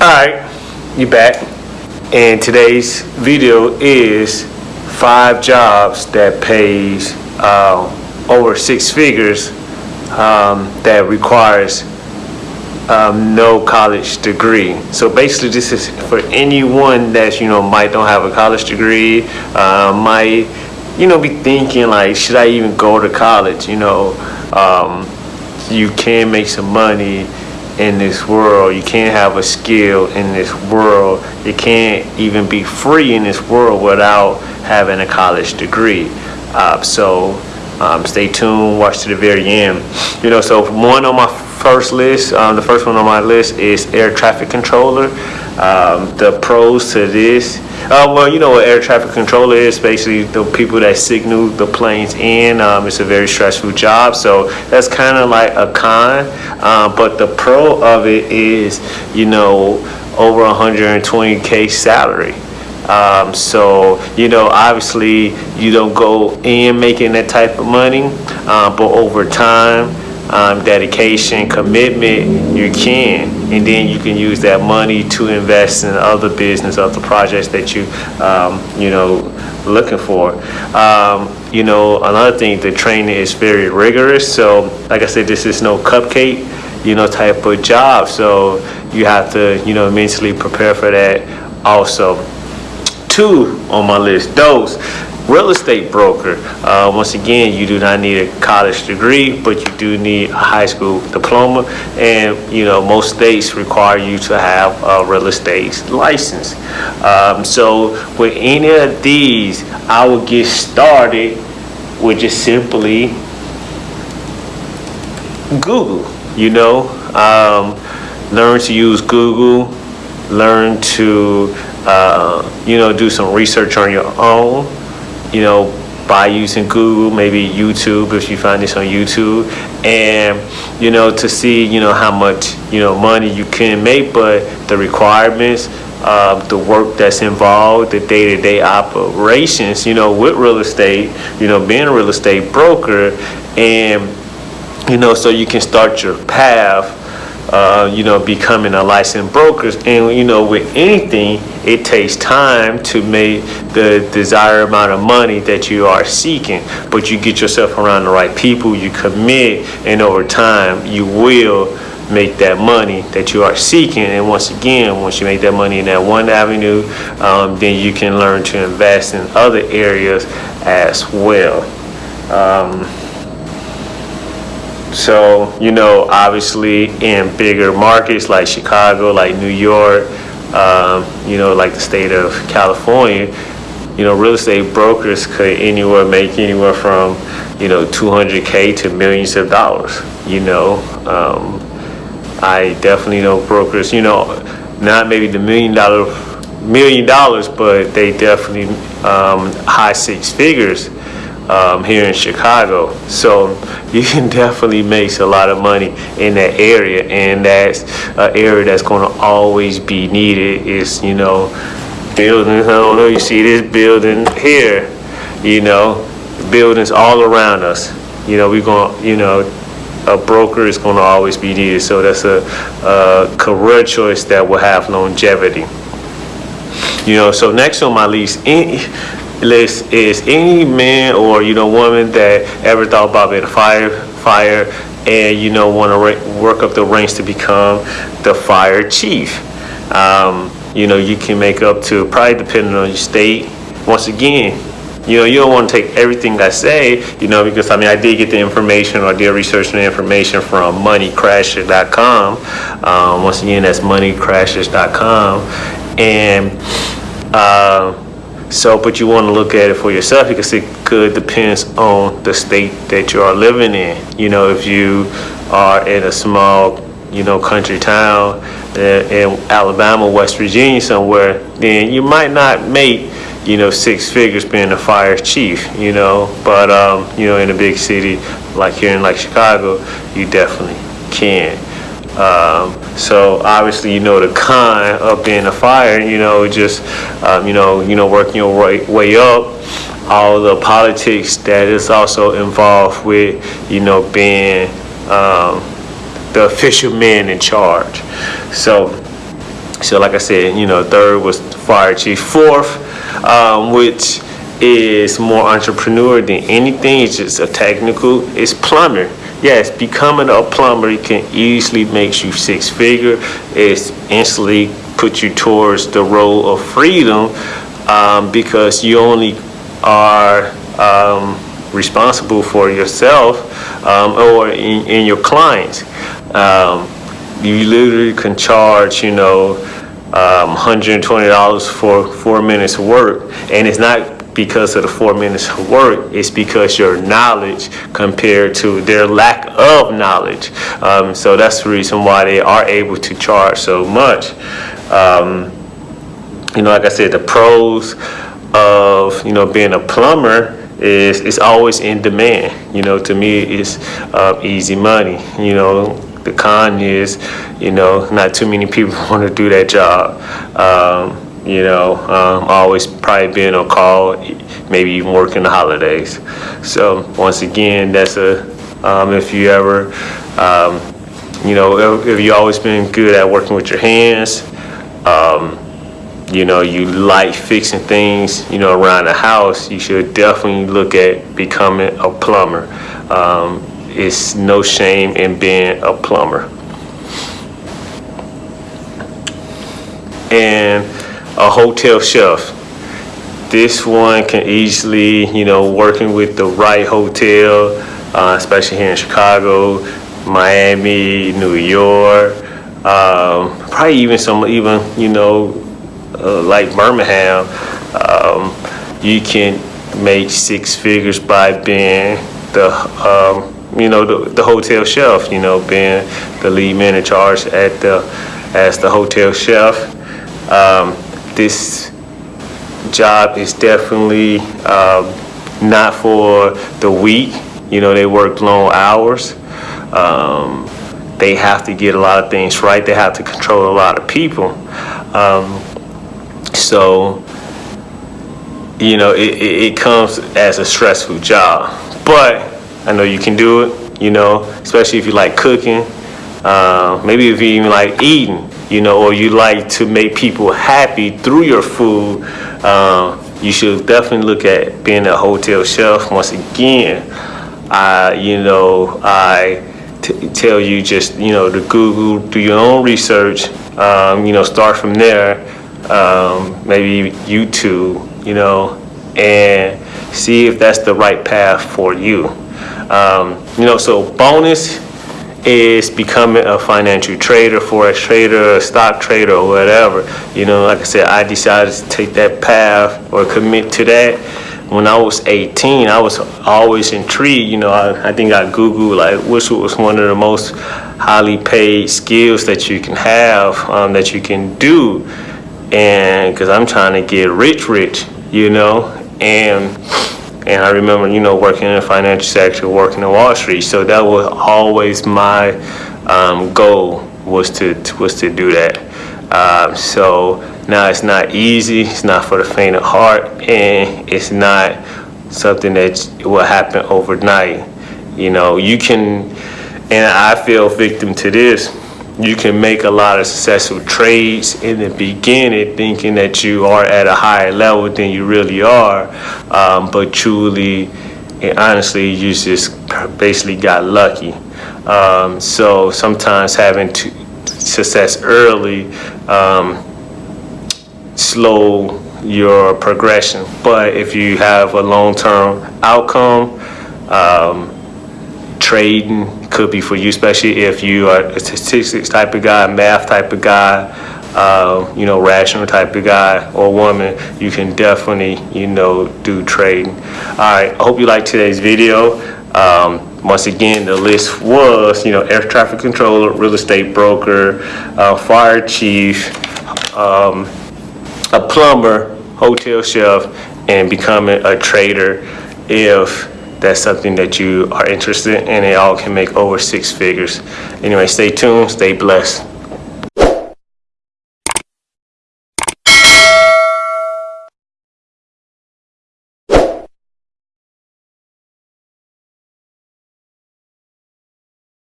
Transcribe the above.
Alright, you back. And today's video is five jobs that pays uh, over six figures um, that requires um, no college degree. So basically, this is for anyone that you know might don't have a college degree, uh, might you know be thinking like, should I even go to college? You know, um, you can make some money in this world. You can't have a skill in this world. You can't even be free in this world without having a college degree. Uh, so um, stay tuned, watch to the very end. You know, so one on my first list, um, the first one on my list is air traffic controller. Um, the pros to this, uh, well, you know what air traffic controller is, basically the people that signal the planes in. Um, it's a very stressful job, so that's kind of like a con. Uh, but the pro of it is, you know, over 120k salary. Um, so, you know, obviously you don't go in making that type of money, uh, but over time, um, dedication, commitment, you can. And then you can use that money to invest in other business, other projects that you, um, you know, looking for. Um, you know, another thing, the training is very rigorous. So, like I said, this is no cupcake, you know, type of job. So you have to, you know, mentally prepare for that also two on my list. Those real estate broker. Uh, once again, you do not need a college degree, but you do need a high school diploma. And, you know, most states require you to have a real estate license. Um, so with any of these, I would get started with just simply Google, you know, um, learn to use Google, learn to uh, you know, do some research on your own, you know, by using Google, maybe YouTube if you find this on YouTube, and you know to see you know how much you know money you can make, but the requirements, uh, the work that's involved, the day-to-day operations, you know, with real estate, you know, being a real estate broker, and you know, so you can start your path uh, you know, becoming a licensed broker. And, you know, with anything, it takes time to make the desired amount of money that you are seeking. But you get yourself around the right people, you commit, and over time, you will make that money that you are seeking. And once again, once you make that money in that one avenue, um, then you can learn to invest in other areas as well. Um, so, you know, obviously in bigger markets like Chicago, like New York, um, you know, like the state of California, you know, real estate brokers could anywhere make anywhere from, you know, 200K to millions of dollars, you know. Um, I definitely know brokers, you know, not maybe the million dollar, million dollars, but they definitely um, high six figures um, here in Chicago. So you can definitely make a lot of money in that area, and that's an area that's going to always be needed. Is you know buildings. I don't know. You see this building here. You know, buildings all around us. You know, we're going. You know, a broker is going to always be needed. So that's a, a career choice that will have longevity. You know, so next on my list, list is any man or you know woman that ever thought about being a fire fire and you know want to work up the ranks to become the fire chief. Um, you know you can make up to probably depending on your state. Once again, you know you don't want to take everything I say. You know because I mean I did get the information or did research the information from moneycrashers.com. Um, once again that's moneycrashers.com and. Uh, so, but you want to look at it for yourself because it could depends on the state that you are living in. You know, if you are in a small, you know, country town uh, in Alabama, West Virginia somewhere, then you might not make, you know, six figures being a fire chief, you know, but, um, you know, in a big city like here in like Chicago, you definitely can. Um, so obviously, you know, the con of being a fire, you know, just, um, you know, you know, working your way, way up, all the politics that is also involved with, you know, being, um, the official man in charge. So, so like I said, you know, third was fire chief. Fourth, um, which is more entrepreneur than anything. It's just a technical. It's plumber. Yes, becoming a plumber can easily make you six figure. It's instantly put you towards the role of freedom um, because you only are um, responsible for yourself um, or in, in, your clients. Um, you literally can charge, you know, $120 um, for four minutes of work, and it's not because of the four minutes of work, it's because your knowledge compared to their lack of knowledge. Um, so that's the reason why they are able to charge so much. Um, you know, like I said, the pros of, you know, being a plumber is it's always in demand. You know, to me, it's uh, easy money. You know, the con is, you know, not too many people want to do that job. Um, you know, um, always probably being on call, maybe even working the holidays. So once again, that's a, um, if you ever, um, you know, if, if you always been good at working with your hands, um, you know, you like fixing things, you know, around the house, you should definitely look at becoming a plumber. Um, it's no shame in being a plumber. And a hotel chef. This one can easily, you know, working with the right hotel, uh, especially here in Chicago, Miami, New York, um, probably even some, even, you know, uh, like Birmingham, um, you can make six figures by being the, um, you know, the, the hotel chef, you know, being the lead man in charge at the, as the hotel chef. Um, this job is definitely um, not for the weak. You know, they work long hours. Um, they have to get a lot of things right. They have to control a lot of people. Um, so, you know, it, it, it, comes as a stressful job. But I know you can do it, you know, especially if you like cooking. Uh, maybe if you even like eating you know, or you like to make people happy through your food, um, you should definitely look at being a hotel chef. Once again, I, you know, I tell you just, you know, to Google, do your own research, um, you know, start from there, um, maybe YouTube, you know, and see if that's the right path for you. Um, you know, so bonus is becoming a financial trader, forex trader, stock trader, or whatever. You know, like I said, I decided to take that path or commit to that. When I was 18, I was always intrigued. You know, I, I think I Googled like which was one of the most highly paid skills that you can have, um, that you can do. And because I'm trying to get rich, rich, you know, and and I remember, you know, working in the financial sector, working in Wall Street. So that was always my um, goal was to, was to do that. Um, so now it's not easy. It's not for the faint of heart, and it's not something that will happen overnight. You know, you can, and I feel victim to this you can make a lot of successful trades in the beginning thinking that you are at a higher level than you really are um, but truly and honestly you just basically got lucky. Um, so sometimes having to success early um, slow your progression. But if you have a long-term outcome um, trading could be for you, especially if you are a statistics type of guy, math type of guy, uh, you know, rational type of guy or woman, you can definitely, you know, do trading. All right, I hope you liked today's video. Um, once again, the list was, you know, air traffic controller, real estate broker, uh, fire chief, um, a plumber, hotel chef, and becoming a trader if that's something that you are interested in, and they all can make over six figures. Anyway, stay tuned, stay blessed.